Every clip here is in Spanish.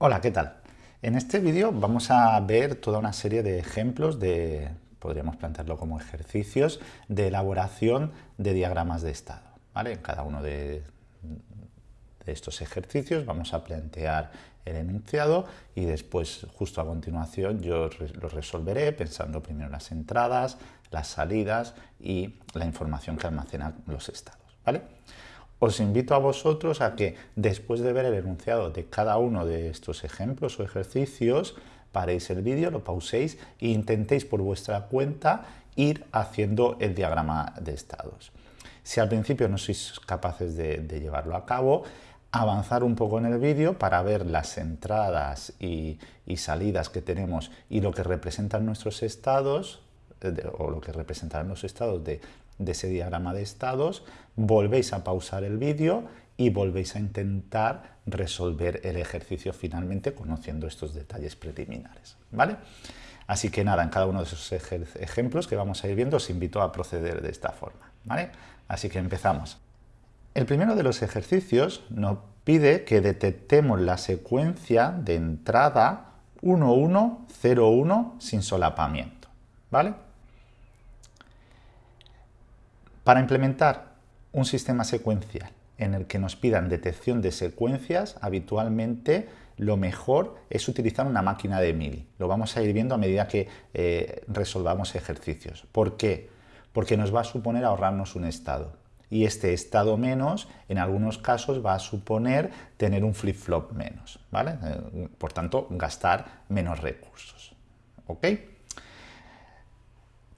Hola, ¿qué tal? En este vídeo vamos a ver toda una serie de ejemplos de, podríamos plantearlo como ejercicios, de elaboración de diagramas de estado. ¿vale? En cada uno de, de estos ejercicios vamos a plantear el enunciado y después, justo a continuación, yo lo resolveré pensando primero las entradas, las salidas y la información que almacenan los estados. ¿vale? Os invito a vosotros a que después de ver el enunciado de cada uno de estos ejemplos o ejercicios, paréis el vídeo, lo pauséis e intentéis por vuestra cuenta ir haciendo el diagrama de estados. Si al principio no sois capaces de, llevarlo a cabo, avanzar un poco en el vídeo para ver las entradas y, salidas que tenemos y lo que representan nuestros estados, eh, o lo que representarán los estados de, de ese diagrama de estados, volvéis a pausar el vídeo y volvéis a intentar resolver el ejercicio finalmente conociendo estos detalles preliminares. ¿vale? Así que nada, en cada uno de esos ejemplos que vamos a ir viendo os invito a proceder de esta forma. ¿vale? Así que empezamos. El primero de los ejercicios nos pide que detectemos la secuencia de entrada 1101 sin solapamiento. ¿vale? Para implementar un sistema secuencial en el que nos pidan detección de secuencias, habitualmente lo mejor es utilizar una máquina de mili. Lo vamos a ir viendo a medida que eh, resolvamos ejercicios. ¿Por qué? Porque nos va a suponer ahorrarnos un estado. Y este estado menos, en algunos casos, va a suponer tener un flip-flop menos. ¿vale? Eh, por tanto, gastar menos recursos. ¿Ok?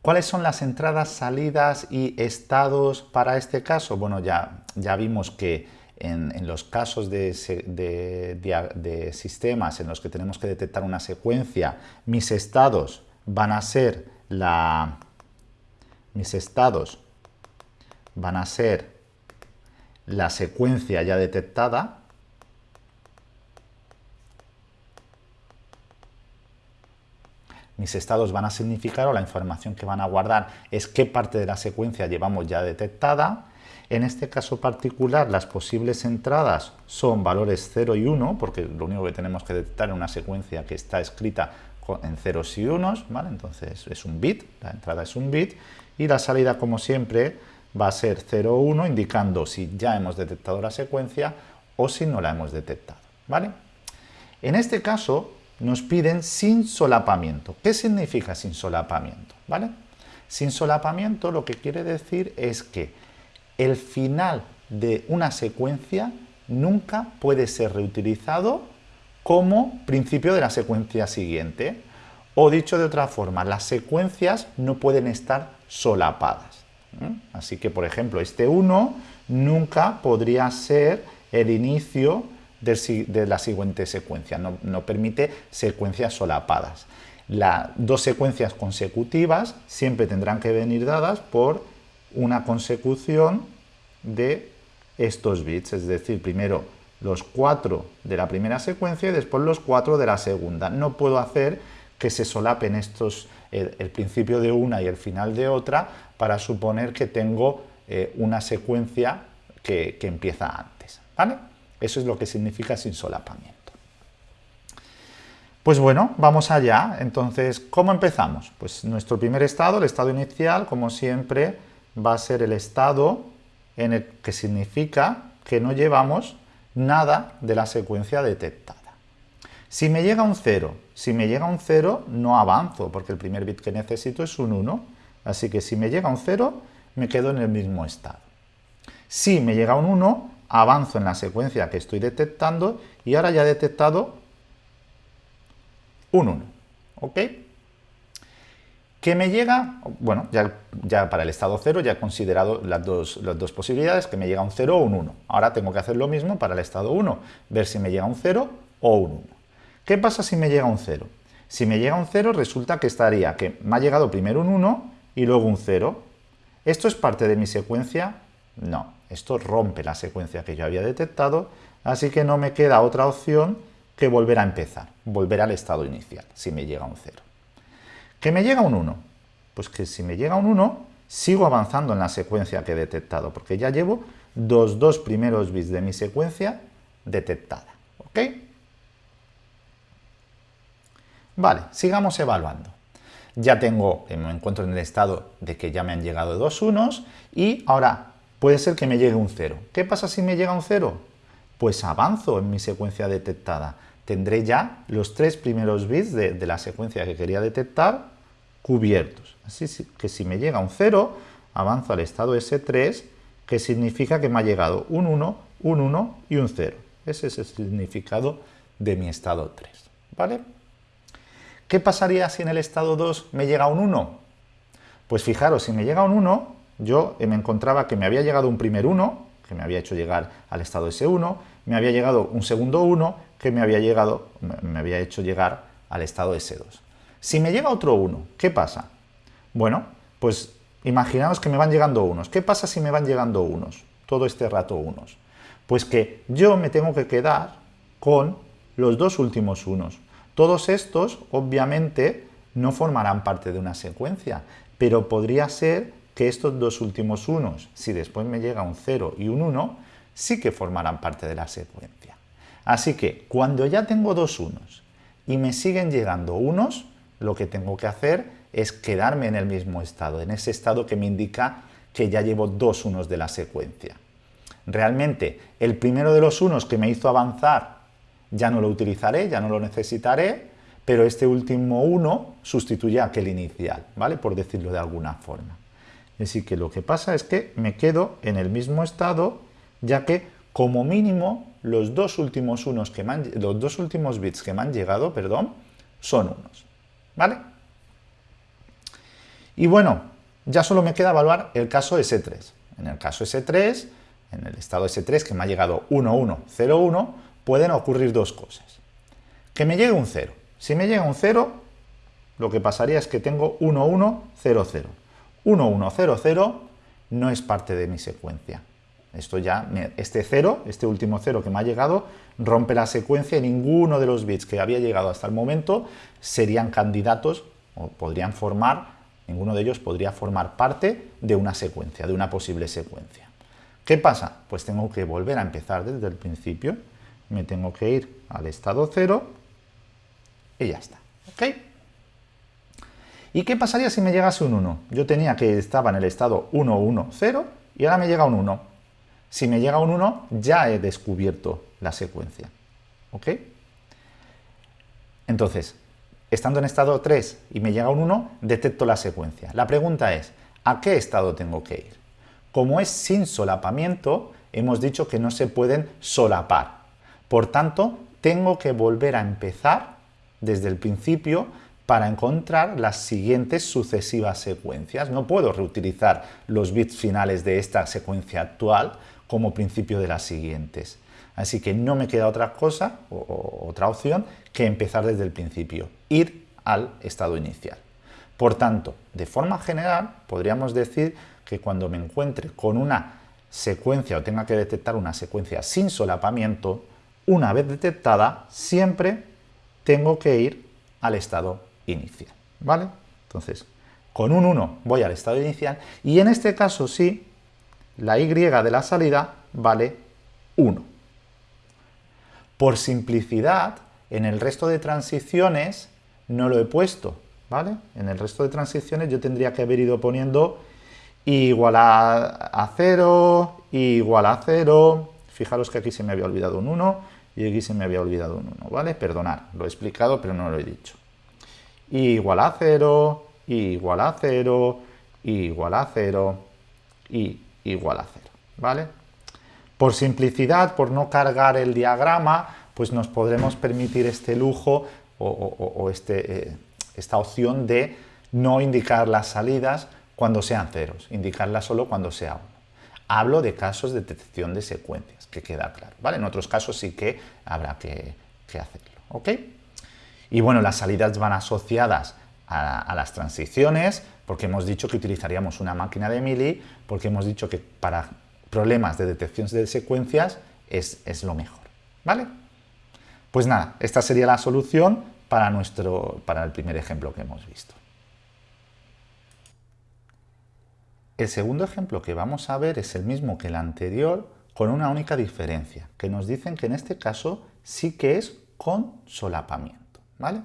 ¿Cuáles son las entradas, salidas y estados para este caso? Bueno, ya, ya vimos que en, los casos de, de, sistemas en los que tenemos que detectar una secuencia, mis estados van a ser la... mis estados van a ser la secuencia ya detectada, mis estados van a significar o la información que van a guardar es qué parte de la secuencia llevamos ya detectada. En este caso particular, las posibles entradas son valores 0 y 1, porque lo único que tenemos que detectar es una secuencia que está escrita en ceros y unos, ¿vale? entonces es un bit, la entrada es un bit, y la salida, como siempre, va a ser 0 o 1, indicando si ya hemos detectado la secuencia o si no la hemos detectado. ¿vale? En este caso, nos piden sin solapamiento. ¿Qué significa sin solapamiento? ¿Vale? Sin solapamiento lo que quiere decir es que el final de una secuencia nunca puede ser reutilizado como principio de la secuencia siguiente. O dicho de otra forma, las secuencias no pueden estar solapadas. Así que, por ejemplo, este 1 nunca podría ser el inicio de la siguiente secuencia, no, permite secuencias solapadas. Las dos secuencias consecutivas siempre tendrán que venir dadas por una consecución de estos bits, es decir, primero los cuatro de la primera secuencia y después los cuatro de la segunda. No puedo hacer que se solapen estos, el, principio de una y el final de otra para suponer que tengo eh, una secuencia que, que empieza antes. ¿vale? Eso es lo que significa sin solapamiento. Pues bueno, vamos allá. Entonces, ¿cómo empezamos? Pues nuestro primer estado, el estado inicial, como siempre, va a ser el estado en el que significa que no llevamos nada de la secuencia detectada. Si me llega un 0, si me llega un 0 no avanzo, porque el primer bit que necesito es un 1, así que si me llega un 0 me quedo en el mismo estado. Si me llega un 1 avanzo en la secuencia que estoy detectando y ahora ya he detectado un 1. ¿Ok? ¿Qué me llega? Bueno, ya, ya, para el estado 0 ya he considerado las dos, las dos posibilidades, que me llega un 0 o un 1. Ahora tengo que hacer lo mismo para el estado 1, ver si me llega un 0 o un 1. ¿Qué pasa si me llega un 0? Si me llega un 0 resulta que estaría que me ha llegado primero un 1 y luego un 0. ¿Esto es parte de mi secuencia? No. Esto rompe la secuencia que yo había detectado, así que no me queda otra opción que volver a empezar, volver al estado inicial, si me llega un 0. ¿Que me llega un 1? Pues que si me llega un 1, sigo avanzando en la secuencia que he detectado, porque ya llevo los dos primeros bits de mi secuencia detectada. ¿Ok? Vale, sigamos evaluando. Ya tengo, me encuentro en el estado de que ya me han llegado dos unos y ahora puede ser que me llegue un 0. ¿Qué pasa si me llega un 0? Pues avanzo en mi secuencia detectada. Tendré ya los tres primeros bits de, de la secuencia que quería detectar cubiertos. Así que si me llega un 0, avanzo al estado S3, que significa que me ha llegado un 1, un 1 y un 0. Ese es el significado de mi estado 3. ¿Vale? ¿Qué pasaría si en el estado 2 me llega un 1? Pues fijaros, si me llega un 1, yo me encontraba que me había llegado un primer 1, que me había hecho llegar al estado S1, me había llegado un segundo 1, que me había, llegado, me había hecho llegar al estado S2. Si me llega otro 1, ¿qué pasa? Bueno, pues imaginaos que me van llegando unos. ¿Qué pasa si me van llegando unos? Todo este rato unos. Pues que yo me tengo que quedar con los dos últimos unos. Todos estos, obviamente, no formarán parte de una secuencia, pero podría ser que estos dos últimos unos, si después me llega un 0 y un 1, sí que formarán parte de la secuencia. Así que cuando ya tengo dos unos y me siguen llegando unos, lo que tengo que hacer es quedarme en el mismo estado, en ese estado que me indica que ya llevo dos unos de la secuencia. Realmente, el primero de los unos que me hizo avanzar ya no lo utilizaré, ya no lo necesitaré, pero este último uno sustituye a aquel inicial, ¿vale? Por decirlo de alguna forma. Así que lo que pasa es que me quedo en el mismo estado, ya que como mínimo los dos últimos, unos que los dos últimos bits que me han llegado perdón, son unos. ¿Vale? Y bueno, ya solo me queda evaluar el caso S3. En el caso S3, en el estado S3 que me ha llegado 1101, pueden ocurrir dos cosas. Que me llegue un 0. Si me llega un 0, lo que pasaría es que tengo 1100. 1100 no es parte de mi secuencia. Esto ya, este 0, este último 0 que me ha llegado, rompe la secuencia y ninguno de los bits que había llegado hasta el momento serían candidatos o podrían formar Ninguno de ellos podría formar parte de una secuencia, de una posible secuencia. ¿Qué pasa? Pues tengo que volver a empezar desde el principio. Me tengo que ir al estado 0 y ya está. ¿Ok? ¿Y qué pasaría si me llegase un 1? Yo tenía que estaba en el estado 1, 1, 0 y ahora me llega un 1. Si me llega un 1, ya he descubierto la secuencia. ¿Ok? Entonces, estando en estado 3 y me llega un 1, detecto la secuencia. La pregunta es, ¿a qué estado tengo que ir? Como es sin solapamiento, hemos dicho que no se pueden solapar. Por tanto, tengo que volver a empezar desde el principio para encontrar las siguientes sucesivas secuencias. No puedo reutilizar los bits finales de esta secuencia actual como principio de las siguientes. Así que no me queda otra cosa, o, otra opción, que empezar desde el principio, ir al estado inicial. Por tanto, de forma general, podríamos decir que cuando me encuentre con una secuencia o tenga que detectar una secuencia sin solapamiento, una vez detectada, siempre tengo que ir al estado inicial. ¿Vale? Entonces, con un 1 voy al estado inicial y en este caso sí, la y de la salida vale 1. Por simplicidad, en el resto de transiciones no lo he puesto, ¿vale? En el resto de transiciones yo tendría que haber ido poniendo igual a, 0, igual a 0, fijaros que aquí se me había olvidado un 1 y aquí se me había olvidado un 1, ¿vale? Perdonad, lo he explicado pero no lo he dicho. Igual a 0, igual a 0, igual a 0 y igual a 0, ¿vale? Por simplicidad, por no cargar el diagrama, pues nos podremos permitir este lujo o, este, eh, esta opción de no indicar las salidas cuando sean ceros, indicarlas solo cuando sea uno. Hablo de casos de detección de secuencias, que queda claro, ¿vale? En otros casos sí que habrá que, hacerlo, ¿ok? Y bueno, las salidas van asociadas a, las transiciones, porque hemos dicho que utilizaríamos una máquina de Mili, porque hemos dicho que para problemas de detección de secuencias es, lo mejor. ¿Vale? Pues nada, esta sería la solución para, nuestro, para el primer ejemplo que hemos visto. El segundo ejemplo que vamos a ver es el mismo que el anterior, con una única diferencia, que nos dicen que en este caso sí que es con solapamiento. ¿Vale?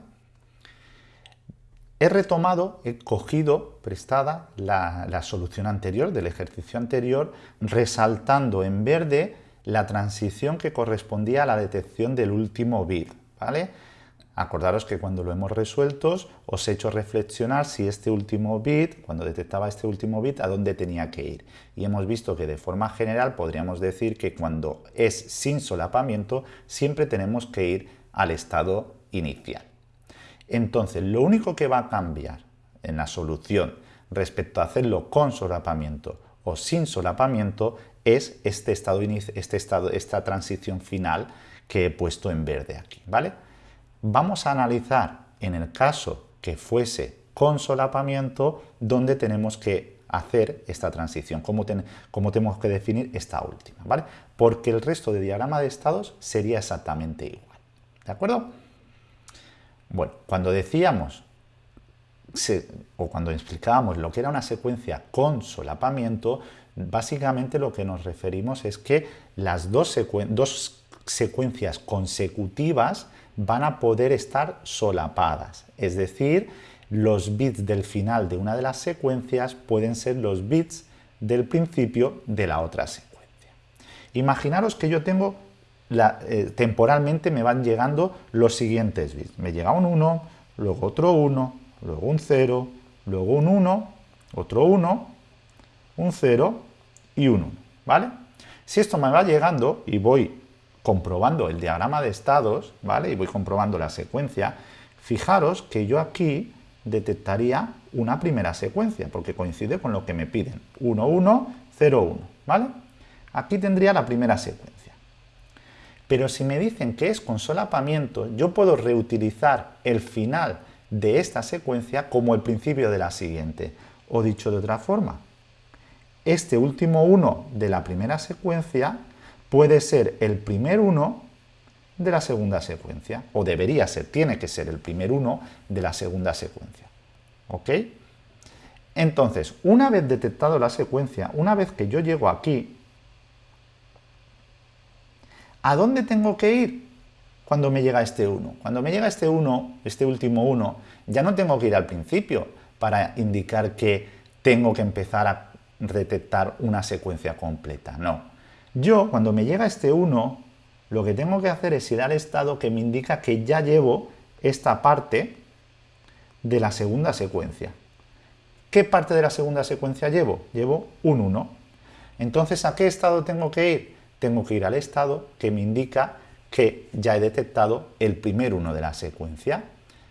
he retomado, he cogido prestada la, solución anterior del ejercicio anterior, resaltando en verde la transición que correspondía a la detección del último bit. Acordaros que cuando lo hemos resuelto os he hecho reflexionar si este último bit, cuando detectaba este último bit, a dónde tenía que ir. Y hemos visto que de forma general podríamos decir que cuando es sin solapamiento siempre tenemos que ir al estado inicial. Entonces, lo único que va a cambiar en la solución respecto a hacerlo con solapamiento o sin solapamiento es este estado, este estado, esta transición final que he puesto en verde aquí, ¿vale? Vamos a analizar en el caso que fuese con solapamiento donde tenemos que hacer esta transición, cómo, tenemos que definir esta última, ¿vale? Porque el resto de diagrama de estados sería exactamente igual, ¿de acuerdo? Bueno, cuando decíamos o cuando explicábamos lo que era una secuencia con solapamiento, básicamente lo que nos referimos es que las dos, dos secuencias consecutivas van a poder estar solapadas, es decir, los bits del final de una de las secuencias pueden ser los bits del principio de la otra secuencia. Imaginaros que yo tengo, eh, temporalmente me van llegando los siguientes bits. Me llega un 1, luego otro 1, luego un 0, luego un 1, otro 1, un 0 y un 1, ¿vale? Si esto me va llegando y voy comprobando el diagrama de estados, ¿vale? Y voy comprobando la secuencia, fijaros que yo aquí detectaría una primera secuencia, porque coincide con lo que me piden, 1, 1, 0, 1, ¿vale? Aquí tendría la primera secuencia. Pero si me dicen que es con solapamiento, yo puedo reutilizar el final de esta secuencia como el principio de la siguiente. O dicho de otra forma, este último 1 de la primera secuencia puede ser el primer uno de la segunda secuencia, o debería ser, tiene que ser el primer uno de la segunda secuencia. ¿Ok? Entonces, una vez detectado la secuencia, una vez que yo llego aquí, ¿a dónde tengo que ir cuando me llega este 1? Cuando me llega este 1, este último 1, ya no tengo que ir al principio para indicar que tengo que empezar a detectar una secuencia completa, no. Yo, cuando me llega este 1, lo que tengo que hacer es ir al estado que me indica que ya llevo esta parte de la segunda secuencia. ¿Qué parte de la segunda secuencia llevo? Llevo un 1. Entonces, ¿a qué estado tengo que ir? Tengo que ir al estado que me indica que ya he detectado el primer 1 de la secuencia.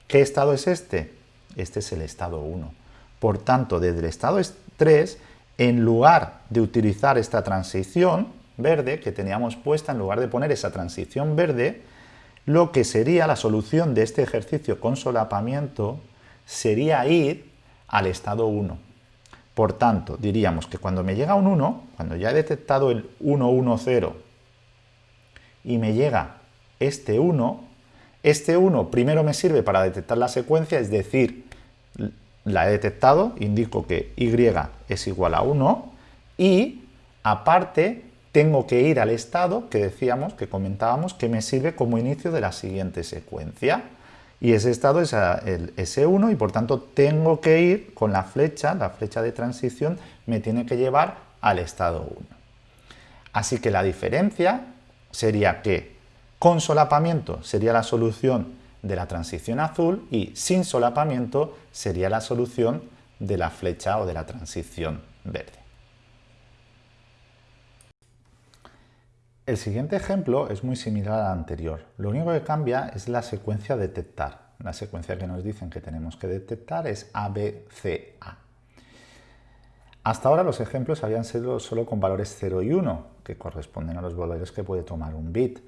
¿Qué estado es este? Este es el estado 1. Por tanto, desde el estado 3, en lugar de utilizar esta transición, verde que teníamos puesta, en lugar de poner esa transición verde, lo que sería la solución de este ejercicio con solapamiento sería ir al estado 1. Por tanto, diríamos que cuando me llega un 1, cuando ya he detectado el 1, 1, 0, y me llega este 1, este 1 primero me sirve para detectar la secuencia, es decir, la he detectado, indico que y es igual a 1, y aparte tengo que ir al estado que decíamos, que comentábamos, que me sirve como inicio de la siguiente secuencia. Y ese estado es el S1 y por tanto tengo que ir con la flecha, la flecha de transición me tiene que llevar al estado 1. Así que la diferencia sería que con solapamiento sería la solución de la transición azul y sin solapamiento sería la solución de la flecha o de la transición verde. El siguiente ejemplo es muy similar al anterior. Lo único que cambia es la secuencia detectar. La secuencia que nos dicen que tenemos que detectar es ABCA. Hasta ahora los ejemplos habían sido solo con valores 0 y 1, que corresponden a los valores que puede tomar un bit.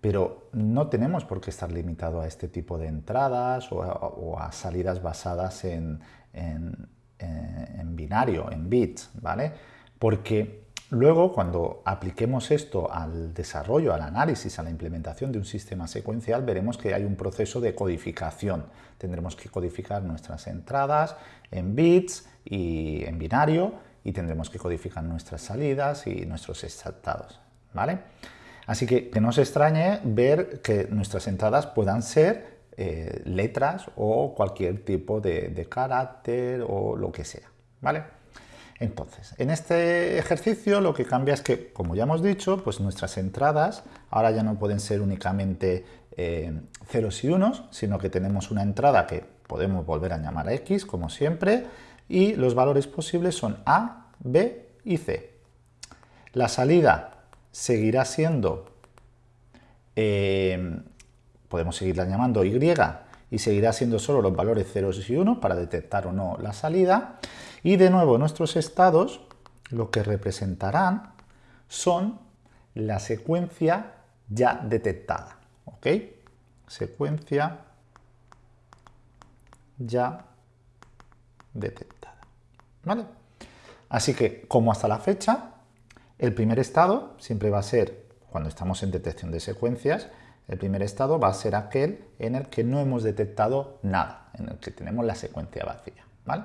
Pero no tenemos por qué estar limitado a este tipo de entradas o a, salidas basadas en, en binario, en bits, ¿vale? Porque Luego, cuando apliquemos esto al desarrollo, al análisis, a la implementación de un sistema secuencial, veremos que hay un proceso de codificación. Tendremos que codificar nuestras entradas en bits y en binario y tendremos que codificar nuestras salidas y nuestros estados. ¿vale? Así que que no se extrañe ver que nuestras entradas puedan ser eh, letras o cualquier tipo de, de carácter o lo que sea, ¿vale? Entonces, en este ejercicio lo que cambia es que, como ya hemos dicho, pues nuestras entradas ahora ya no pueden ser únicamente eh, ceros y unos, sino que tenemos una entrada que podemos volver a llamar a x, como siempre, y los valores posibles son a, b y c. La salida seguirá siendo, eh, podemos seguirla llamando y, y seguirá siendo solo los valores ceros y 1 para detectar o no la salida. Y de nuevo nuestros estados lo que representarán son la secuencia ya detectada. ¿Ok? Secuencia ya detectada. ¿Vale? Así que, como hasta la fecha, el primer estado siempre va a ser, cuando estamos en detección de secuencias, el primer estado va a ser aquel en el que no hemos detectado nada, en el que tenemos la secuencia vacía. ¿vale?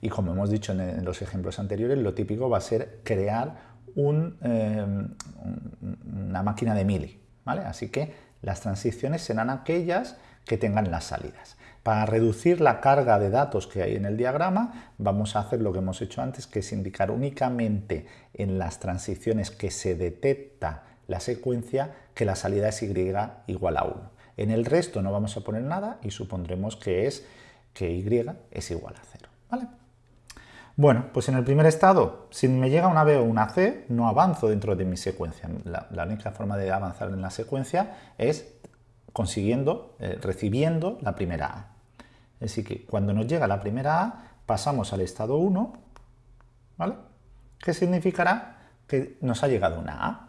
Y como hemos dicho en, los ejemplos anteriores, lo típico va a ser crear em, una máquina de mili. ¿vale? Así que las transiciones serán aquellas que tengan las salidas. Para reducir la carga de datos que hay en el diagrama, vamos a hacer lo que hemos hecho antes, que es indicar únicamente en las transiciones que se detecta la secuencia que la salida es y igual a 1. En el resto no vamos a poner nada y supondremos que es que y es igual a 0. ¿vale? Bueno, pues en el primer estado, si me llega una B o una C, no avanzo dentro de mi secuencia. La, única forma de avanzar en la secuencia es consiguiendo, eh, recibiendo la primera A. Así que cuando nos llega la primera A, pasamos al estado 1, ¿vale? ¿Qué significará? Que nos ha llegado una A.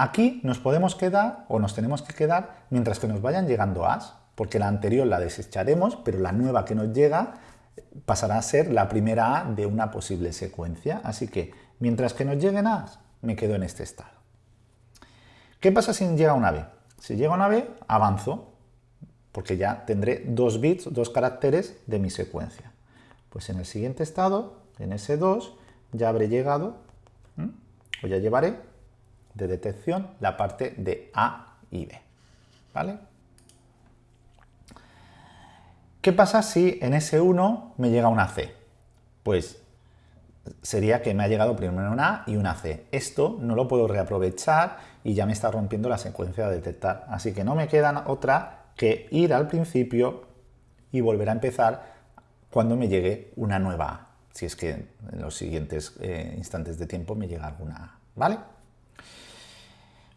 Aquí nos podemos quedar, o nos tenemos que quedar, mientras que nos vayan llegando A's, porque la anterior la desecharemos, pero la nueva que nos llega pasará a ser la primera A de una posible secuencia. Así que, mientras que nos lleguen A, me quedo en este estado. ¿Qué pasa si llega una B? Si llega una B, avanzo, porque ya tendré dos bits, dos caracteres de mi secuencia. Pues en el siguiente estado, en ese 2, ya habré llegado, o ya llevaré de detección la parte de A y B. ¿Vale? ¿Qué pasa si en ese 1 me llega una C? Pues sería que me ha llegado primero una A y una C. Esto no lo puedo reaprovechar y ya me está rompiendo la secuencia de detectar. Así que no me queda otra que ir al principio y volver a empezar cuando me llegue una nueva A. Si es que en los siguientes eh, instantes de tiempo me llega alguna A. ¿Vale?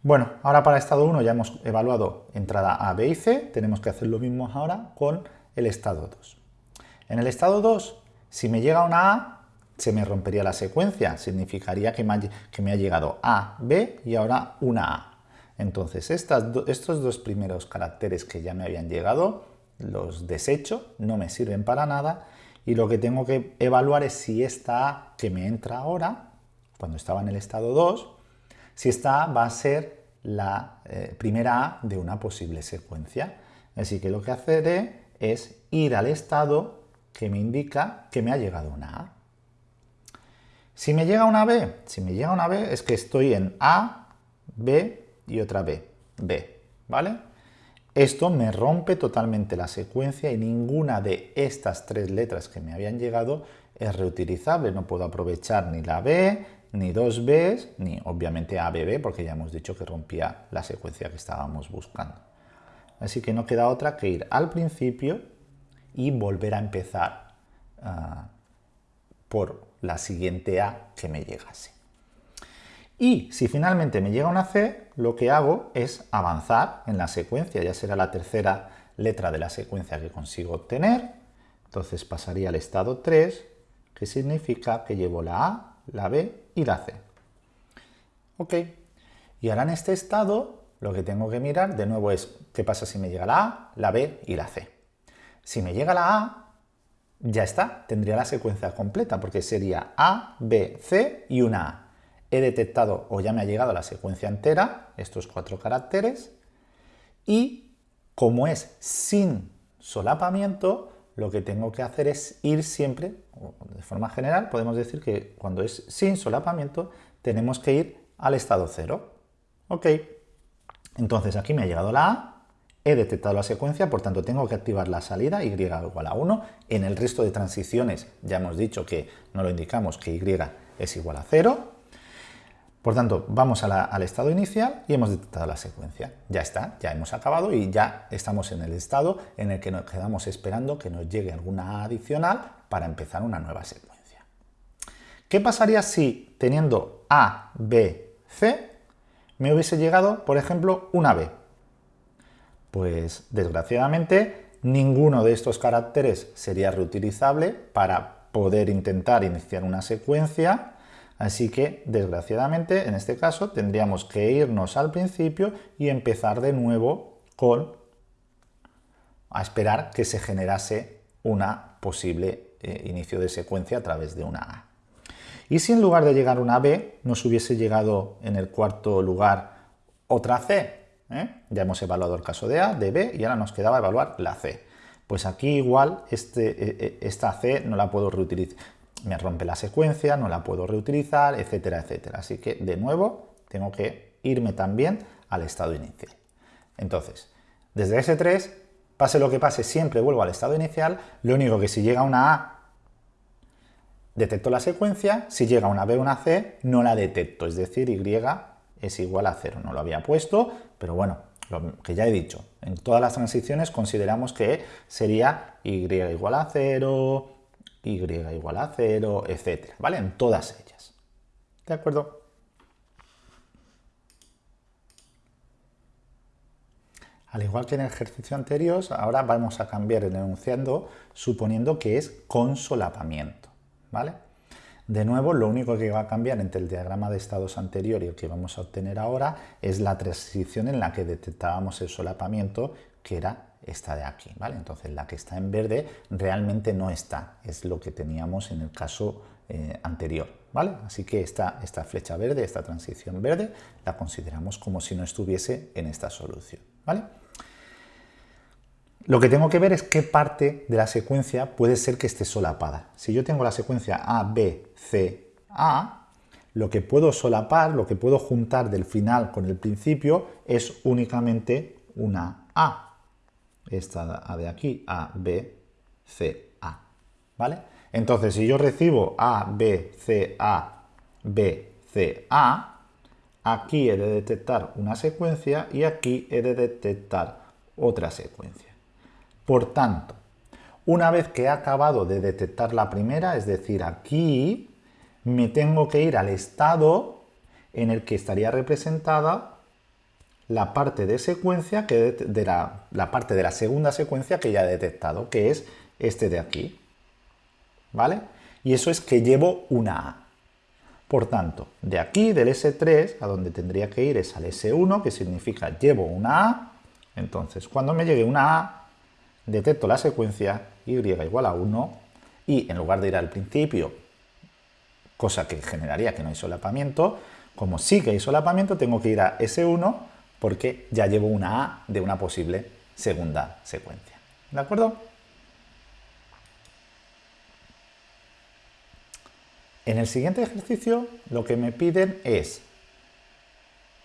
Bueno, ahora para estado 1 ya hemos evaluado entrada A, B y C. Tenemos que hacer lo mismo ahora con el estado 2. En el estado 2, si me llega una A, se me rompería la secuencia, significaría que me ha, llegado A, B y ahora una A. Entonces, estos dos primeros caracteres que ya me habían llegado, los desecho, no me sirven para nada, y lo que tengo que evaluar es si esta A que me entra ahora, cuando estaba en el estado 2, si esta A va a ser la eh, primera A de una posible secuencia. Así que lo que haré es ir al estado que me indica que me ha llegado una A. Si me llega una B, si me llega una B es que estoy en A, B y otra B, B, ¿vale? Esto me rompe totalmente la secuencia y ninguna de estas tres letras que me habían llegado es reutilizable. No puedo aprovechar ni la B, ni dos Bs, ni obviamente ABB, porque ya hemos dicho que rompía la secuencia que estábamos buscando. Así que no queda otra que ir al principio y volver a empezar ah, por la siguiente A que me llegase. Y si finalmente me llega una C, lo que hago es avanzar en la secuencia, ya será la tercera letra de la secuencia que consigo obtener. Entonces pasaría al estado 3, que significa que llevo la A, la B y la C. Ok. Y ahora en este estado lo que tengo que mirar de nuevo es qué pasa si me llega la A, la B y la C. Si me llega la A, ya está, tendría la secuencia completa porque sería A, B, C y una A. He detectado o ya me ha llegado la secuencia entera, estos cuatro caracteres, y como es sin solapamiento, lo que tengo que hacer es ir siempre, de forma general, podemos decir que cuando es sin solapamiento, tenemos que ir al estado cero. Ok, entonces aquí me ha llegado la A He detectado la secuencia, por tanto tengo que activar la salida y igual a 1. En el resto de transiciones ya hemos dicho que no lo indicamos, que y es igual a 0. Por tanto, vamos al estado inicial y hemos detectado la secuencia. Ya está, ya hemos acabado y ya estamos en el estado en el que nos quedamos esperando que nos llegue alguna adicional para empezar una nueva secuencia. ¿Qué pasaría si teniendo A, B, C me hubiese llegado, por ejemplo, una B? Pues desgraciadamente ninguno de estos caracteres sería reutilizable para poder intentar iniciar una secuencia Así que, desgraciadamente, en este caso tendríamos que irnos al principio y empezar de nuevo con a esperar que se generase una posible eh, inicio de secuencia a través de una A. Y si en lugar de llegar una B nos hubiese llegado en el cuarto lugar otra C, ¿eh? ya hemos evaluado el caso de A, de B y ahora nos quedaba evaluar la C. Pues aquí igual este, eh, esta C no la puedo reutilizar, me rompe la secuencia, no la puedo reutilizar, etcétera, etcétera. Así que, de nuevo, tengo que irme también al estado inicial. Entonces, desde S3, pase lo que pase, siempre vuelvo al estado inicial, lo único que si llega una A, detecto la secuencia, si llega una B o una C, no la detecto, es decir, Y es igual a 0. No lo había puesto, pero bueno, lo que ya he dicho, en todas las transiciones consideramos que sería Y igual a 0, y igual a 0, etcétera, ¿vale? En todas ellas. ¿De acuerdo? Al igual que en el ejercicio anterior, ahora vamos a cambiar el enunciando suponiendo que es con solapamiento, ¿vale? De nuevo, lo único que va a cambiar entre el diagrama de estados anterior y el que vamos a obtener ahora es la transición en la que detectábamos el solapamiento, que era esta de aquí, ¿vale? Entonces la que está en verde realmente no está, es lo que teníamos en el caso eh, anterior, ¿vale? Así que esta, esta flecha verde, esta transición verde, la consideramos como si no estuviese en esta solución, ¿vale? Lo que tengo que ver es qué parte de la secuencia puede ser que esté solapada. Si yo tengo la secuencia A, B, C, A, lo que puedo solapar, lo que puedo juntar del final con el principio es únicamente una A, esta A de aquí, A, B, C, A, ¿vale? Entonces, si yo recibo A, B, C, A, B, C, A, aquí he de detectar una secuencia y aquí he de detectar otra secuencia. Por tanto, una vez que he acabado de detectar la primera, es decir, aquí, me tengo que ir al estado en el que estaría representada la parte de secuencia que de la, parte de la segunda secuencia que ya he detectado, que es este de aquí. ¿Vale? Y eso es que llevo una A. Por tanto, de aquí, del S3, a donde tendría que ir es al S1, que significa llevo una A. Entonces, cuando me llegue una A, detecto la secuencia Y igual a 1, y en lugar de ir al principio, cosa que generaría que no hay solapamiento, como sí que hay solapamiento, tengo que ir a S1 porque ya llevo una A de una posible segunda secuencia. ¿De acuerdo? En el siguiente ejercicio lo que me piden es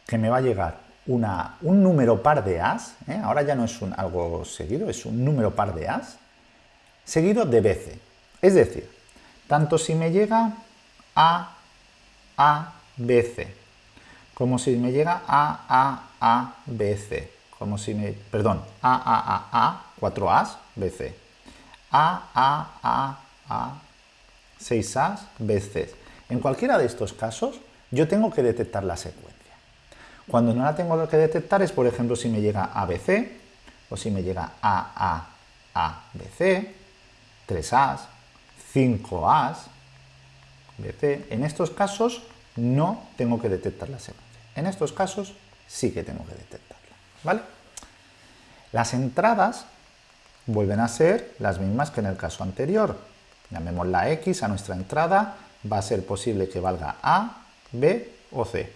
que me va a llegar una, un número par de A's, ¿eh? ahora ya no es algo seguido, es un número par de A's, seguido de BC. Es decir, tanto si me llega A, A, BC, como si me llega A, A, A, B, C. Como si me, perdón, A, A, A, A, 4 A's, B, C. A, A, A, A, 6 A's, B, C. En cualquiera de estos casos, yo tengo que detectar la secuencia. Cuando no la tengo que detectar es, por ejemplo, si me llega ABC, o si me llega A, A, A, B, C, 3 A's, 5 A's, B, C. En estos casos no tengo que detectar la secuencia. En estos casos sí que tengo que detectarla. ¿vale? Las entradas vuelven a ser las mismas que en el caso anterior. Llamémosla X a nuestra entrada, va a ser posible que valga A, B o C.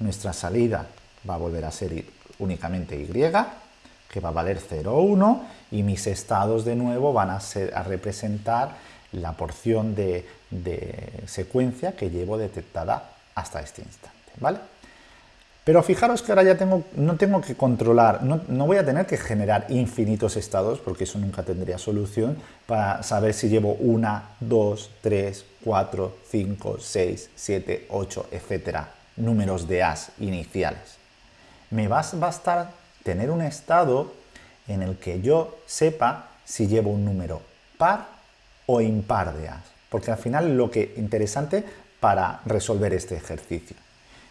Nuestra salida va a volver a ser únicamente Y, que va a valer 0 o 1, y mis estados de nuevo van a, ser, a representar la porción de, de secuencia que llevo detectada hasta este instante. ¿vale? Pero fijaros que ahora ya tengo, no tengo que controlar, no, no, voy a tener que generar infinitos estados, porque eso nunca tendría solución, para saber si llevo 1, 2, 3, 4, 5, 6, 7, 8, etcétera, números de as iniciales. Me va a bastar tener un estado en el que yo sepa si llevo un número par o impar de as, porque al final lo que interesante para resolver este ejercicio.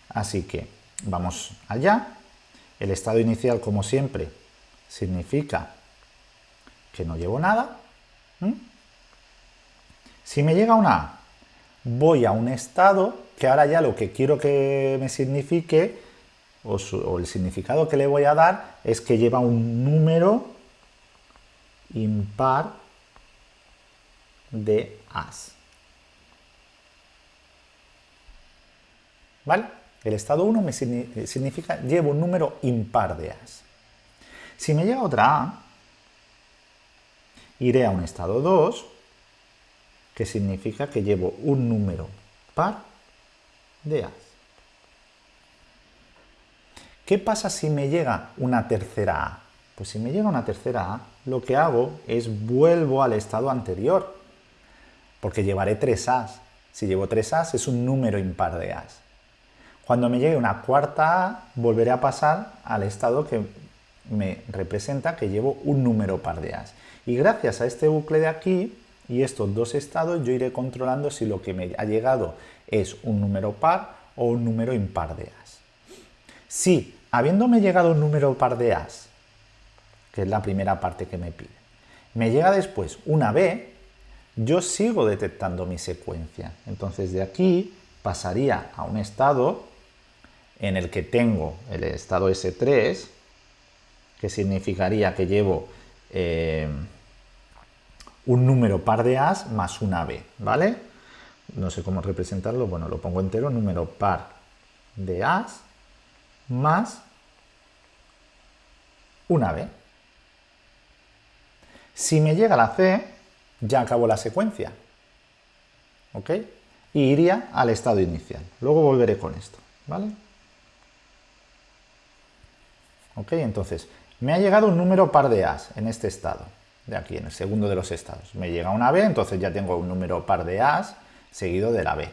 Así que vamos allá. El estado inicial, como siempre, significa que no llevo nada. Si me llega una A, voy a un estado que ahora ya lo que quiero que me signifique, o, o el significado que le voy a dar, es que lleva un número impar de as. ¿Vale? El estado 1 me significa llevo un número impar de as. Si me llega otra A, iré a un estado 2, que significa que llevo un número par de as. ¿Qué pasa si me llega una tercera A? Pues si me llega una tercera A, lo que hago es vuelvo al estado anterior, porque llevaré tres As. Si llevo tres As es un número impar de As. Cuando me llegue una cuarta A, volveré a pasar al estado que me representa que llevo un número par de As. Y gracias a este bucle de aquí y estos dos estados, yo iré controlando si lo que me ha llegado es un número par o un número impar de As. Si, habiéndome llegado un número par de As, que es la primera parte que me pide, me llega después una B, yo sigo detectando mi secuencia. Entonces de aquí pasaría a un estado en el que tengo el estado S3, que significaría que llevo eh, un número par de As más una B, ¿vale? No sé cómo representarlo, bueno, lo pongo entero, número par de As más una B. Si me llega la C, ya acabo la secuencia, ¿ok? Y iría al estado inicial. Luego volveré con esto, ¿vale? ¿Ok? Entonces, me ha llegado un número par de As en este estado, de aquí, en el segundo de los estados. Me llega una B, entonces ya tengo un número par de As seguido de la B.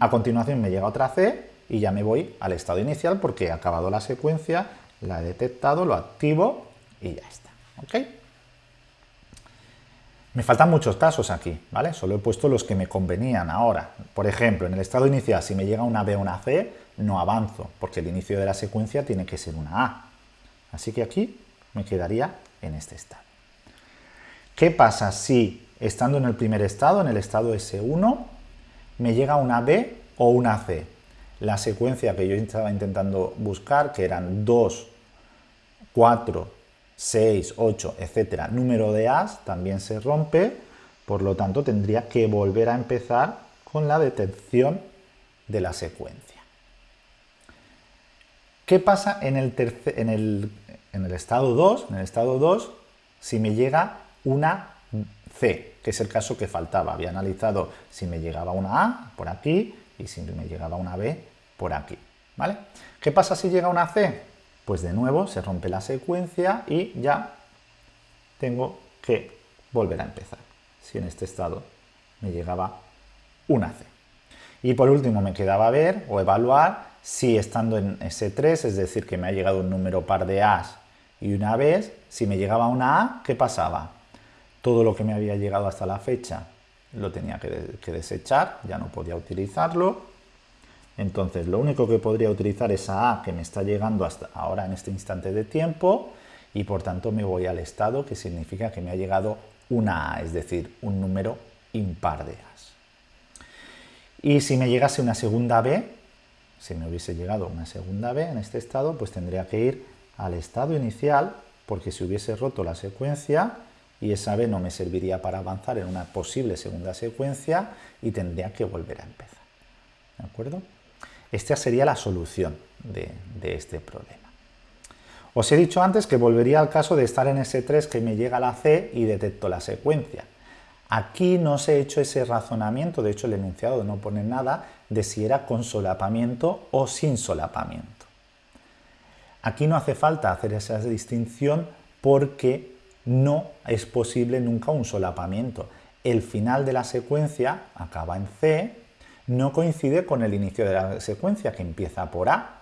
A continuación me llega otra C y ya me voy al estado inicial porque he acabado la secuencia, la he detectado, lo activo y ya está. ¿Ok? Me faltan muchos casos aquí, ¿vale? Solo he puesto los que me convenían ahora. Por ejemplo, en el estado inicial, si me llega una B o una C, no avanzo, porque el inicio de la secuencia tiene que ser una A. Así que aquí me quedaría en este estado. ¿Qué pasa si, estando en el primer estado, en el estado S1, me llega una B o una C? La secuencia que yo estaba intentando buscar, que eran 2, 4, 6, 8, etcétera, número de As también se rompe, por lo tanto tendría que volver a empezar con la detección de la secuencia. ¿Qué pasa en el, estado 2? En el estado 2, si me llega una C, que es el caso que faltaba. Había analizado si me llegaba una A por aquí y si me llegaba una B por aquí. ¿vale? ¿Qué pasa si llega una C? Pues de nuevo se rompe la secuencia y ya tengo que volver a empezar. Si en este estado me llegaba una C. Y por último me quedaba ver o evaluar si estando en S3, es decir, que me ha llegado un número par de A's y una vez, si me llegaba una A, ¿qué pasaba? Todo lo que me había llegado hasta la fecha lo tenía que, desechar, ya no podía utilizarlo. Entonces, lo único que podría utilizar es esa A que me está llegando hasta ahora en este instante de tiempo y por tanto me voy al estado que significa que me ha llegado una A, es decir, un número impar de A's. Y si me llegase una segunda B, si me hubiese llegado una segunda B en este estado, pues tendría que ir al estado inicial, porque si hubiese roto la secuencia, y esa B no me serviría para avanzar en una posible segunda secuencia, y tendría que volver a empezar. ¿De acuerdo? Esta sería la solución de, de este problema. Os he dicho antes que volvería al caso de estar en S3 que me llega la C y detecto la secuencia. Aquí no se ha hecho ese razonamiento, de hecho el enunciado no pone nada de si era con solapamiento o sin solapamiento. Aquí no hace falta hacer esa distinción porque no es posible nunca un solapamiento. El final de la secuencia acaba en C, no coincide con el inicio de la secuencia que empieza por A,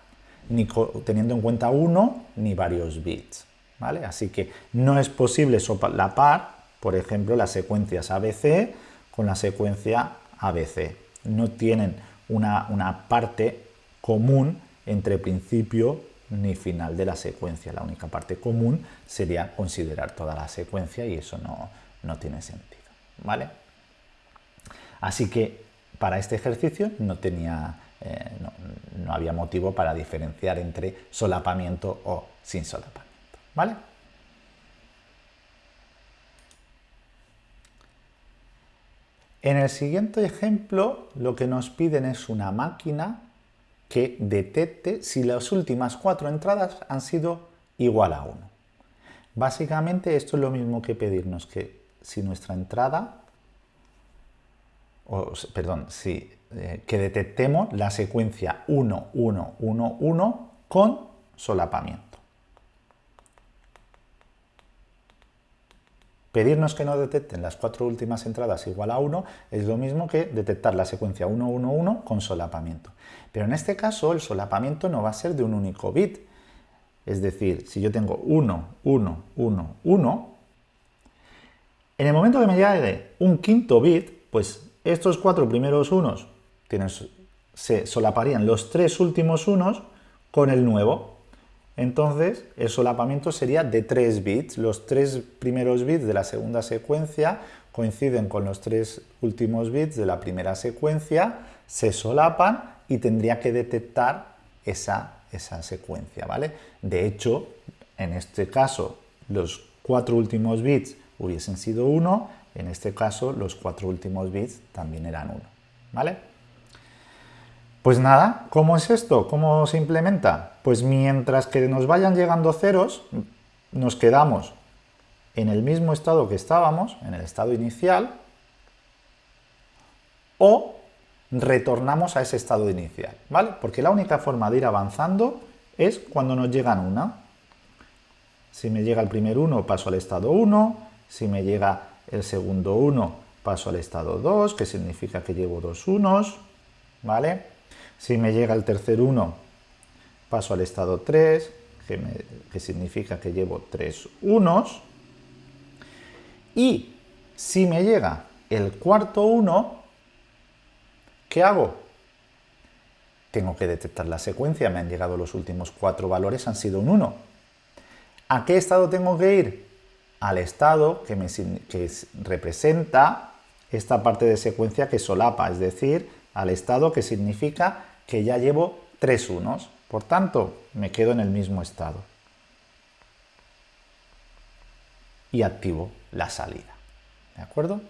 ni teniendo en cuenta uno ni varios bits. ¿vale? Así que no es posible solapar, por ejemplo, las secuencias ABC con la secuencia ABC. No tienen una, una parte común entre principio ni final de la secuencia. La única parte común sería considerar toda la secuencia y eso no, tiene sentido. ¿vale? Así que para este ejercicio no, tenía, eh, no, había motivo para diferenciar entre solapamiento o sin solapamiento. ¿vale? En el siguiente ejemplo lo que nos piden es una máquina que detecte si las últimas cuatro entradas han sido igual a 1. Básicamente esto es lo mismo que pedirnos que si nuestra entrada, o, perdón, si, eh, que detectemos la secuencia 1, 1, 1, 1 con solapamiento. Pedirnos que no detecten las cuatro últimas entradas igual a 1 es lo mismo que detectar la secuencia 1, 1, 1 con solapamiento. Pero en este caso el solapamiento no va a ser de un único bit. Es decir, si yo tengo 1, 1, 1, 1, en el momento que me llegue un quinto bit, pues estos cuatro primeros unos se solaparían los tres últimos unos con el nuevo. Entonces, el solapamiento sería de 3 bits. Los tres primeros bits de la segunda secuencia coinciden con los tres últimos bits de la primera secuencia, se solapan y tendría que detectar esa, esa secuencia, ¿vale? De hecho, en este caso, los cuatro últimos bits hubiesen sido 1, en este caso, los cuatro últimos bits también eran 1, ¿vale? Pues nada, ¿cómo es esto? ¿Cómo se implementa? Pues mientras que nos vayan llegando ceros, nos quedamos en el mismo estado que estábamos, en el estado inicial, o retornamos a ese estado inicial, ¿vale? Porque la única forma de ir avanzando es cuando nos llegan una. Si me llega el primer 1, paso al estado 1, si me llega el segundo 1, paso al estado 2, que significa que llevo dos unos, ¿vale? Si me llega el tercer 1, paso al estado 3, que, significa que llevo 3 unos. Y si me llega el cuarto 1, ¿qué hago? Tengo que detectar la secuencia, me han llegado los últimos cuatro valores, han sido un 1. ¿A qué estado tengo que ir? Al estado que, me, que representa esta parte de secuencia que solapa, es decir, al estado que significa que ya llevo tres unos. Por tanto, me quedo en el mismo estado. Y activo la salida. ¿De acuerdo?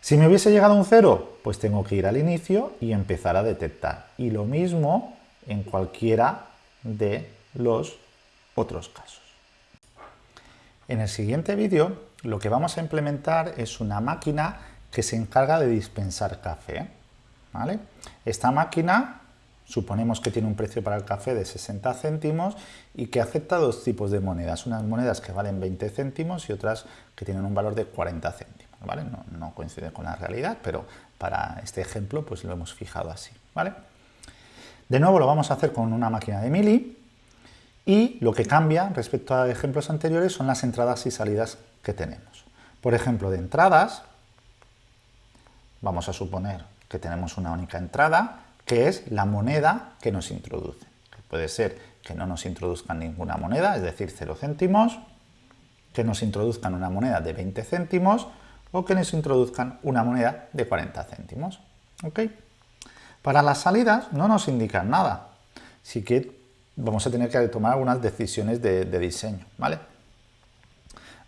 Si me hubiese llegado un cero, pues tengo que ir al inicio y empezar a detectar. Y lo mismo en cualquiera de los otros casos. En el siguiente vídeo lo que vamos a implementar es una máquina que se encarga de dispensar café. ¿vale? Esta máquina suponemos que tiene un precio para el café de 60 céntimos y que acepta dos tipos de monedas, unas monedas que valen 20 céntimos y otras que tienen un valor de 40 céntimos. ¿vale? No, coincide con la realidad, pero para este ejemplo pues lo hemos fijado así. ¿vale? De nuevo lo vamos a hacer con una máquina de mili y lo que cambia respecto a ejemplos anteriores son las entradas y salidas que tenemos. Por ejemplo, de entradas, vamos a suponer que tenemos una única entrada, que es la moneda que nos introduce. puede ser que no nos introduzcan ninguna moneda, es decir, 0 céntimos, que nos introduzcan una moneda de 20 céntimos o que nos introduzcan una moneda de 40 céntimos. Para las salidas no nos indican nada, así que vamos a tener que tomar algunas decisiones de, diseño. ¿vale?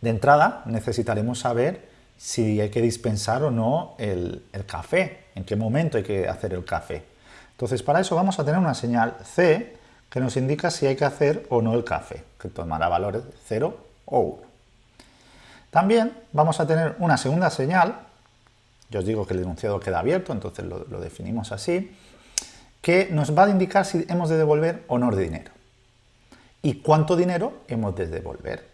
De entrada necesitaremos saber si hay que dispensar o no el, café, en qué momento hay que hacer el café. Entonces, para eso vamos a tener una señal C que nos indica si hay que hacer o no el café, que tomará valores 0 o 1. También vamos a tener una segunda señal, yo os digo que el enunciado queda abierto, entonces lo, definimos así, que nos va a indicar si hemos de devolver o no de dinero. Y cuánto dinero hemos de devolver.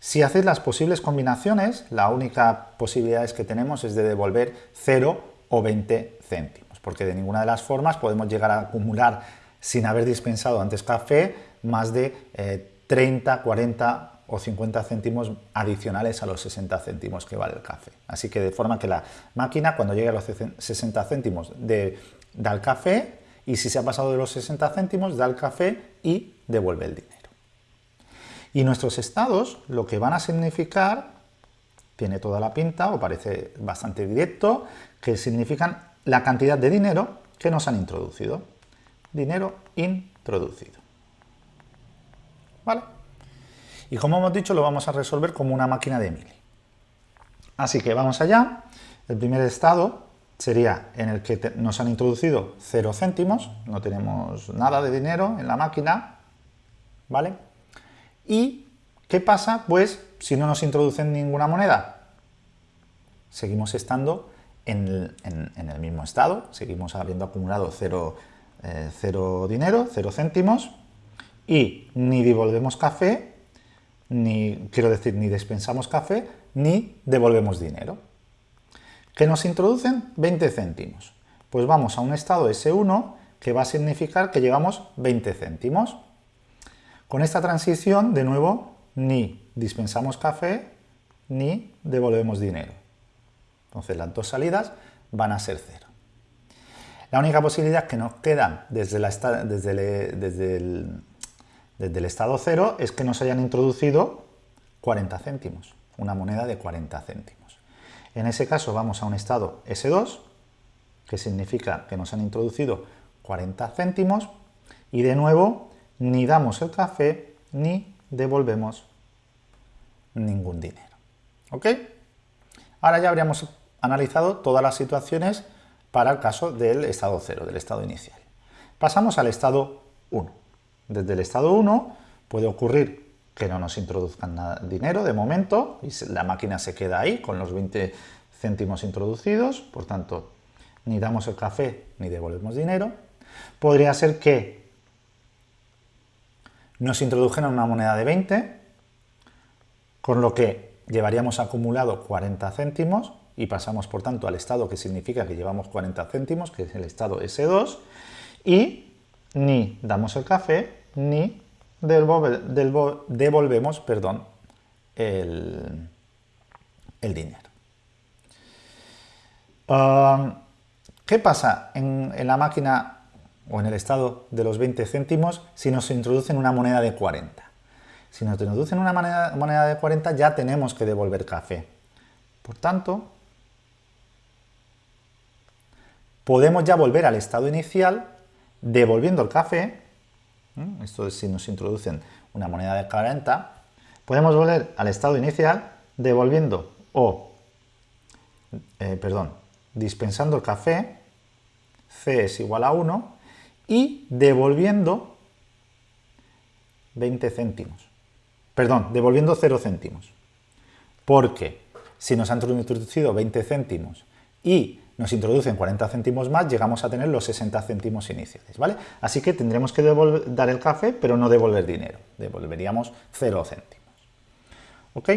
Si hacéis las posibles combinaciones, la única posibilidad que tenemos es de devolver 0 o 20 céntimos, porque de ninguna de las formas podemos llegar a acumular, sin haber dispensado antes café, más de 30, eh, 40 o 50 céntimos adicionales a los 60 céntimos que vale el café. Así que de forma que la máquina cuando llegue a los 60 céntimos de, da el café y si se ha pasado de los 60 céntimos da el café y devuelve el dinero. Y nuestros estados lo que van a significar, tiene toda la pinta o parece bastante directo, que significan la cantidad de dinero que nos han introducido. Dinero introducido. ¿Vale? Y como hemos dicho, lo vamos a resolver como una máquina de Mili. Así que vamos allá. El primer estado sería en el que nos han introducido 0 céntimos, no tenemos nada de dinero en la máquina, ¿vale? ¿Y qué pasa? Pues si no nos introducen ninguna moneda, seguimos estando en el, mismo estado, seguimos habiendo acumulado 0 cero, eh, dinero, 0 céntimos, y ni devolvemos café, ni, quiero decir, ni despensamos café, ni devolvemos dinero. ¿Qué nos introducen? 20 céntimos. Pues vamos a un estado S1 que va a significar que llevamos 20 céntimos. Con esta transición, de nuevo, ni dispensamos café, ni devolvemos dinero. Entonces las dos salidas van a ser cero. La única posibilidad que nos queda desde, el, el estado cero es que nos hayan introducido 40 céntimos, una moneda de 40 céntimos. En ese caso vamos a un estado S2, que significa que nos han introducido 40 céntimos, y de nuevo ni damos el café ni devolvemos ningún dinero. ¿Ok? Ahora ya habríamos analizado todas las situaciones para el caso del estado 0, del estado inicial. Pasamos al estado 1. Desde el estado 1 puede ocurrir que no nos introduzcan dinero de momento y la máquina se queda ahí con los 20 céntimos introducidos, por tanto ni damos el café ni devolvemos dinero. Podría ser que nos introdujeran una moneda de 20, con lo que llevaríamos acumulado 40 céntimos y pasamos por tanto al estado que significa que llevamos 40 céntimos, que es el estado S2, y ni damos el café ni devolvemos perdón, el, dinero. ¿Qué pasa en, la máquina o en el estado de los 20 céntimos si nos introducen una moneda de 40? Si nos introducen una moneda, de 40 ya tenemos que devolver café. Por tanto, podemos ya volver al estado inicial devolviendo el café esto es si nos introducen una moneda de 40, podemos volver al estado inicial devolviendo o, eh, perdón, dispensando el café, C es igual a 1, y devolviendo 20 céntimos. Perdón, devolviendo 0 céntimos. Porque si nos han introducido 20 céntimos y nos introducen 40 céntimos más, llegamos a tener los 60 céntimos iniciales, ¿vale? Así que tendremos que dar el café, pero no devolver dinero, devolveríamos 0 céntimos, ¿ok?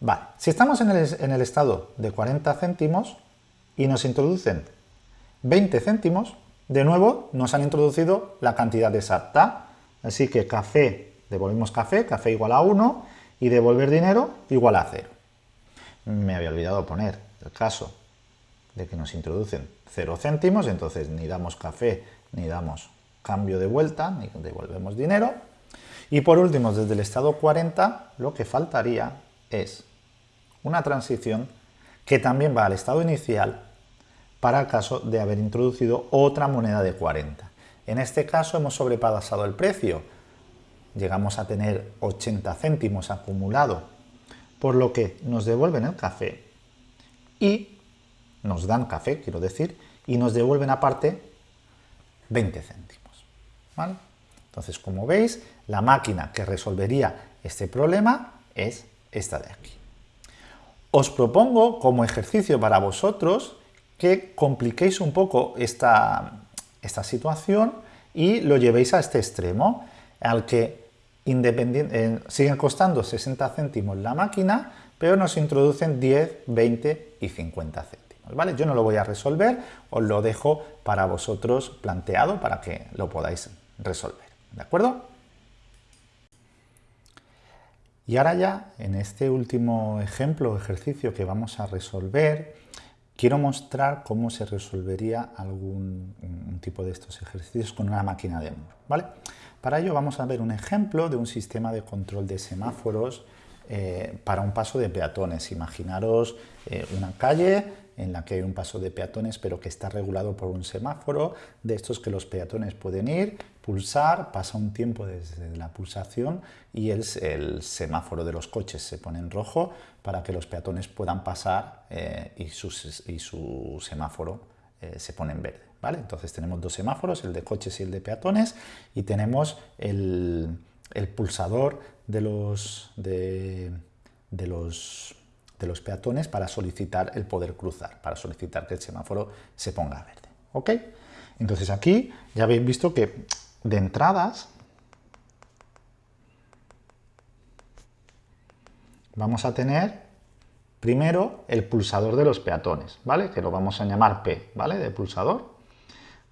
Vale, si estamos en el, en el estado de 40 céntimos y nos introducen 20 céntimos, de nuevo nos han introducido la cantidad exacta, así que café, devolvemos café, café igual a 1, y devolver dinero igual a 0. Me había olvidado poner el caso de que nos introducen 0 céntimos, entonces ni damos café, ni damos cambio de vuelta, ni devolvemos dinero. Y por último, desde el estado 40, lo que faltaría es una transición que también va al estado inicial para el caso de haber introducido otra moneda de 40. En este caso hemos sobrepasado el precio, llegamos a tener 80 céntimos acumulado, por lo que nos devuelven el café y nos dan café, quiero decir, y nos devuelven aparte 20 céntimos. Entonces, como veis, la máquina que resolvería este problema es esta de aquí. Os propongo como ejercicio para vosotros que compliquéis un poco esta, esta situación y lo llevéis a este extremo, al que eh, siguen costando 60 céntimos la máquina, pero nos introducen 10, 20 y 50 céntimos. ¿vale? Yo no lo voy a resolver, os lo dejo para vosotros planteado para que lo podáis resolver. ¿De acuerdo? Y ahora ya, en este último ejemplo o ejercicio que vamos a resolver, quiero mostrar cómo se resolvería algún tipo de estos ejercicios con una máquina de Moore. ¿vale? Para ello vamos a ver un ejemplo de un sistema de control de semáforos eh, para un paso de peatones. Imaginaros eh, una calle en la que hay un paso de peatones pero que está regulado por un semáforo de estos que los peatones pueden ir, pulsar, pasa un tiempo desde la pulsación y el, el semáforo de los coches se pone en rojo para que los peatones puedan pasar eh, y, y, su semáforo se pone en verde. ¿vale? Entonces tenemos dos semáforos, el de coches y el de peatones y tenemos el, el pulsador de los, de, los, de los peatones para solicitar el poder cruzar, para solicitar que el semáforo se ponga verde. ¿Ok? Entonces aquí ya habéis visto que de entradas vamos a tener primero el pulsador de los peatones, ¿vale? Que lo vamos a llamar P, ¿vale? De pulsador.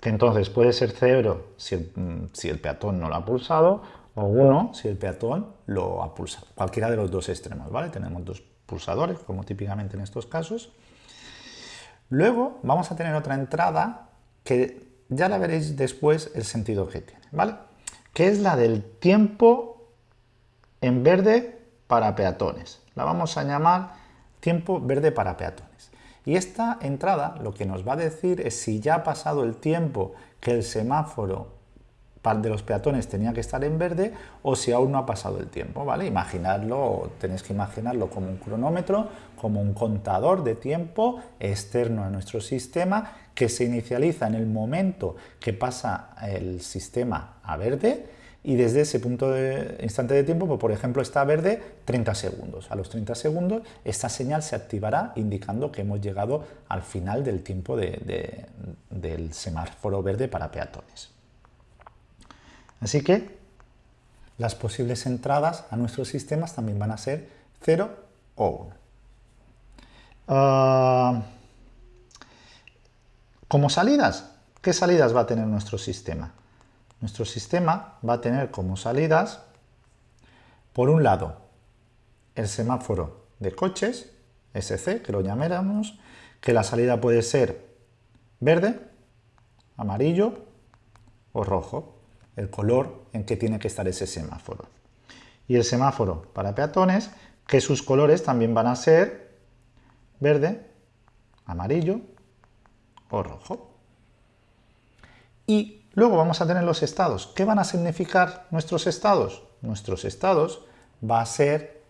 Que entonces puede ser 0 si el, si el peatón no lo ha pulsado o 1 si el peatón lo ha pulsado. Cualquiera de los dos extremos, ¿vale? Tenemos dos pulsadores, como típicamente en estos casos. Luego vamos a tener otra entrada que ya la veréis después el sentido que tiene, ¿vale? Que es la del tiempo en verde para peatones. La vamos a llamar tiempo verde para peatones. Y esta entrada lo que nos va a decir es si ya ha pasado el tiempo que el semáforo de los peatones tenía que estar en verde o si aún no ha pasado el tiempo, ¿vale? Imaginarlo, tenéis que imaginarlo como un cronómetro, como un contador de tiempo externo a nuestro sistema que se inicializa en el momento que pasa el sistema a verde y desde ese punto de instante de tiempo, pues, por ejemplo, está verde 30 segundos. A los 30 segundos esta señal se activará indicando que hemos llegado al final del tiempo del semáforo verde para peatones. Así que las posibles entradas a nuestros sistemas también van a ser 0 o 1. Ah, como salidas, ¿qué salidas va a tener nuestro sistema? Nuestro sistema va a tener como salidas, por un lado, el semáforo de coches, SC, que lo llamáramos, que la salida puede ser verde, amarillo o rojo el color en que tiene que estar ese semáforo. Y el semáforo para peatones, que sus colores también van a ser verde, amarillo o rojo. Y luego vamos a tener los estados. ¿Qué van a significar nuestros estados? Nuestros estados va a ser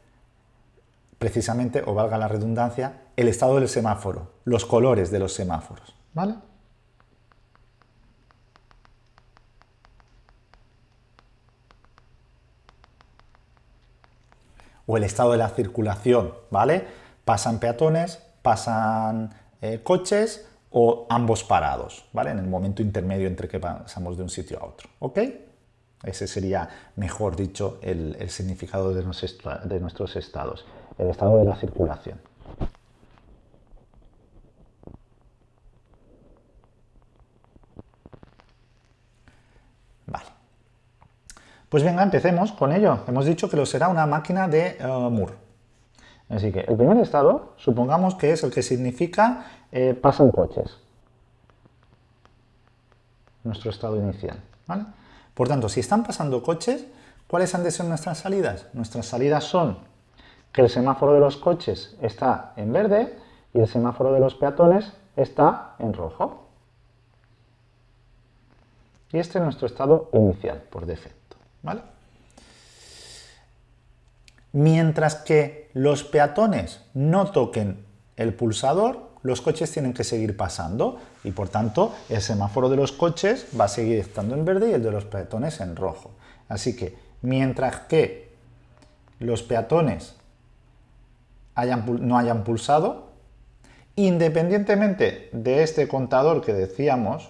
precisamente, o valga la redundancia, el estado del semáforo, los colores de los semáforos. ¿Vale? O el estado de la circulación, ¿vale? Pasan peatones, pasan eh, coches o ambos parados, ¿vale? En el momento intermedio entre que pasamos de un sitio a otro, ¿ok? Ese sería, mejor dicho, el, significado de, de nuestros estados, el estado de la circulación. Pues venga, empecemos con ello. Hemos dicho que lo será una máquina de uh, Moore. Así que el primer estado, supongamos que es el que significa eh, pasan coches. Nuestro estado inicial. Por tanto, si están pasando coches, ¿cuáles han de ser nuestras salidas? Nuestras salidas son que el semáforo de los coches está en verde y el semáforo de los peatones está en rojo. Y este es nuestro estado inicial, por defecto. Mientras que los peatones no toquen el pulsador, los coches tienen que seguir pasando y por tanto el semáforo de los coches va a seguir estando en verde y el de los peatones en rojo. Así que mientras que los peatones no hayan pulsado Independientemente de este contador que decíamos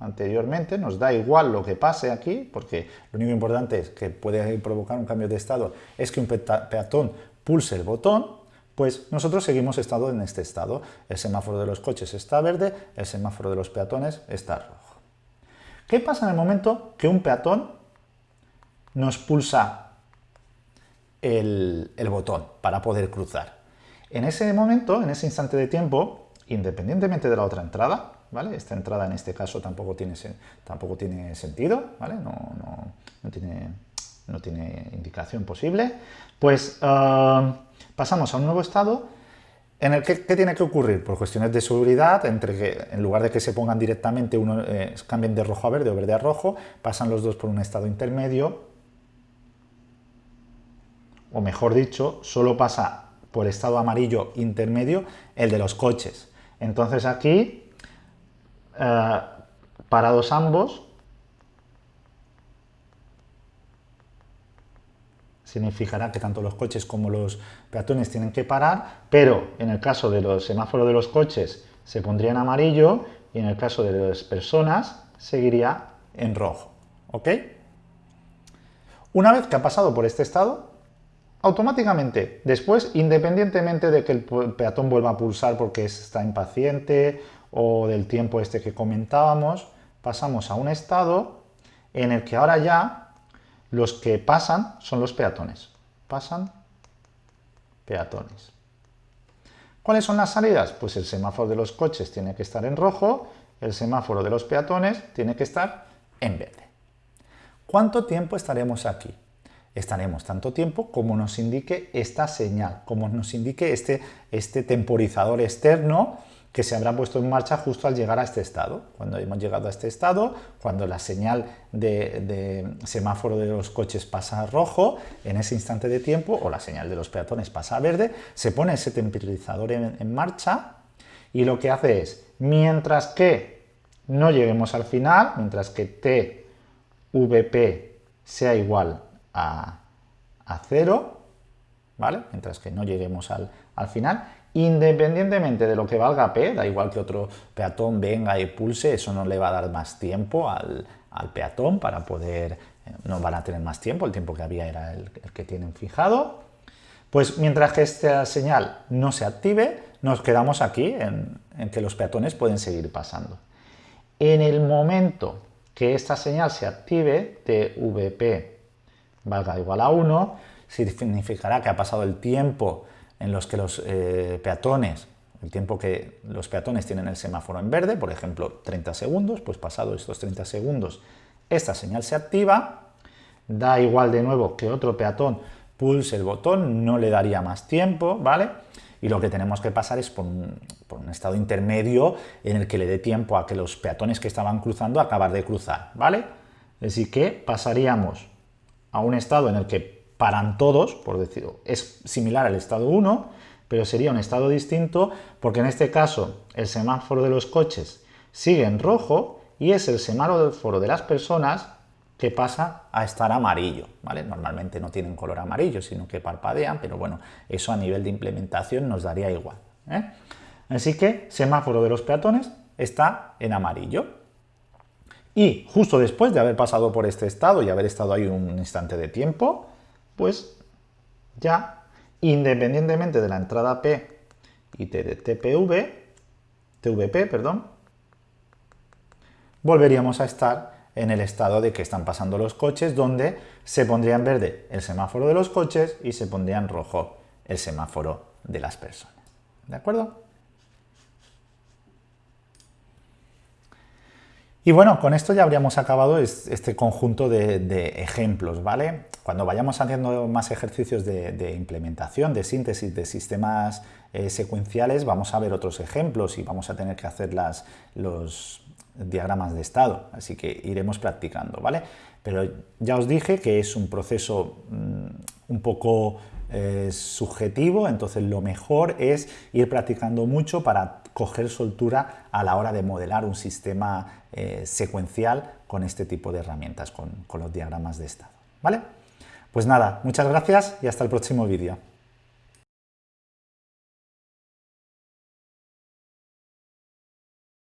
anteriormente, nos da igual lo que pase aquí, porque lo único importante es que puede provocar un cambio de estado, es que un peatón pulse el botón, pues nosotros seguimos estado en este estado. El semáforo de los coches está verde, el semáforo de los peatones está rojo. ¿Qué pasa en el momento que un peatón nos pulsa el, el botón para poder cruzar? En ese momento, en ese instante de tiempo, independientemente de la otra entrada, Esta entrada en este caso tampoco tiene, tampoco tiene sentido, ¿vale? No, tiene, no tiene indicación posible. Pues ah, pasamos a un nuevo estado en el que ¿qué tiene que ocurrir? Por cuestiones de seguridad, entre que en lugar de que se pongan directamente, uno eh, cambien de rojo a verde o verde a rojo, pasan los dos por un estado intermedio, o mejor dicho, solo pasa por estado amarillo intermedio el de los coches. Entonces aquí eh, parados ambos, significará que tanto los coches como los peatones tienen que parar, pero en el caso de los semáforos de los coches se pondría en amarillo y en el caso de las personas seguiría en rojo. ¿Ok? Una vez que ha pasado por este estado, automáticamente, después, independientemente de que el peatón vuelva a pulsar porque está impaciente o del tiempo este que comentábamos, pasamos a un estado en el que ahora ya los que pasan son los peatones. Pasan peatones. ¿Cuáles son las salidas? Pues el semáforo de los coches tiene que estar en rojo, el semáforo de los peatones tiene que estar en verde. ¿Cuánto tiempo estaremos aquí? Estaremos tanto tiempo como nos indique esta señal, como nos indique este, este temporizador externo que se habrá puesto en marcha justo al llegar a este estado. Cuando hemos llegado a este estado, cuando la señal de, semáforo de los coches pasa a rojo, en ese instante de tiempo, o la señal de los peatones pasa a verde, se pone ese temporizador en, marcha y lo que hace es, mientras que no lleguemos al final, mientras que TVP sea igual a, a 0, ¿vale? Mientras que no lleguemos al, al final, independientemente de lo que valga P, da igual que otro peatón venga y pulse, eso no le va a dar más tiempo al, peatón para poder, eh, no van a tener más tiempo, el tiempo que había era el, que tienen fijado. Pues mientras que esta señal no se active, nos quedamos aquí en, en que los peatones pueden seguir pasando. En el momento que esta señal se active, TVP valga igual a 1, significará que ha pasado el tiempo en los que los eh, peatones, el tiempo que los peatones tienen el semáforo en verde, por ejemplo 30 segundos, pues pasado estos 30 segundos esta señal se activa, da igual de nuevo que otro peatón pulse el botón, no le daría más tiempo, ¿vale? Y lo que tenemos que pasar es por un, por un estado intermedio en el que le dé tiempo a que los peatones que estaban cruzando acabar de cruzar, ¿vale? Así que pasaríamos a un estado en el que paran todos, por decirlo, es similar al estado 1, pero sería un estado distinto porque en este caso el semáforo de los coches sigue en rojo y es el semáforo de las personas que pasa a estar amarillo, ¿vale? Normalmente no tienen color amarillo, sino que parpadean, pero bueno, eso a nivel de implementación nos daría igual. ¿eh? Así que semáforo de los peatones está en amarillo. Y justo después de haber pasado por este estado y haber estado ahí un instante de tiempo, pues ya, independientemente de la entrada P y TPV, TVP, perdón, volveríamos a estar en el estado de que están pasando los coches, donde se pondría en verde el semáforo de los coches y se pondría en rojo el semáforo de las personas. ¿De acuerdo? Y bueno, con esto ya habríamos acabado este conjunto de, ejemplos, ¿vale? Cuando vayamos haciendo más ejercicios de, implementación, de síntesis de sistemas eh, secuenciales, vamos a ver otros ejemplos y vamos a tener que hacer los diagramas de estado, así que iremos practicando, ¿vale? Pero ya os dije que es un proceso mm, un poco eh, subjetivo, entonces lo mejor es ir practicando mucho para coger soltura a la hora de modelar un sistema eh, secuencial con este tipo de herramientas, con, con los diagramas de estado. ¿Vale? Pues nada, muchas gracias y hasta el próximo vídeo.